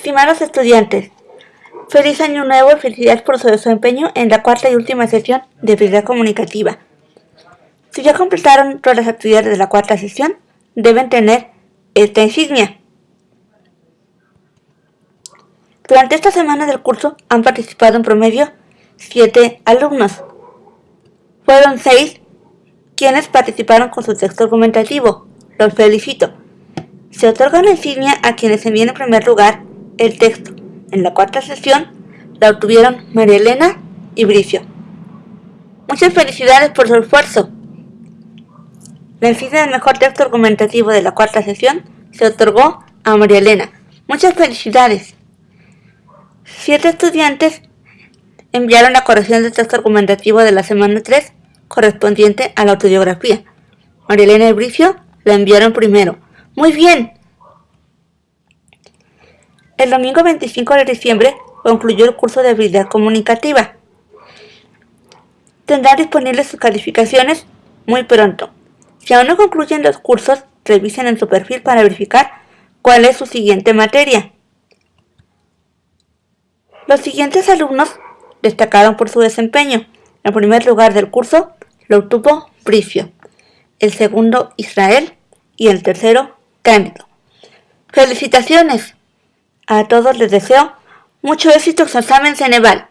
Estimados estudiantes, feliz año nuevo y felicidades por su desempeño en la cuarta y última sesión de habilidad comunicativa. Si ya completaron todas las actividades de la cuarta sesión, deben tener esta insignia. Durante esta semana del curso han participado en promedio 7 alumnos. Fueron 6 quienes participaron con su texto argumentativo. Los felicito. Se otorga una insignia a quienes envíen en primer lugar el texto. En la cuarta sesión la obtuvieron María Elena y Bricio. Muchas felicidades por su esfuerzo. La insignia del mejor texto argumentativo de la cuarta sesión se otorgó a María Elena. Muchas felicidades. Siete estudiantes enviaron la corrección del texto argumentativo de la semana 3 correspondiente a la autobiografía. María Elena y Bricio la enviaron primero. Muy bien, el domingo 25 de diciembre concluyó el curso de habilidad comunicativa. Tendrán disponibles sus calificaciones muy pronto. Si aún no concluyen los cursos, revisen en su perfil para verificar cuál es su siguiente materia. Los siguientes alumnos destacaron por su desempeño. El primer lugar del curso lo obtuvo Bricio, el segundo Israel y el tercero Cándido. ¡Felicitaciones! A todos les deseo mucho éxito en su examen Ceneval.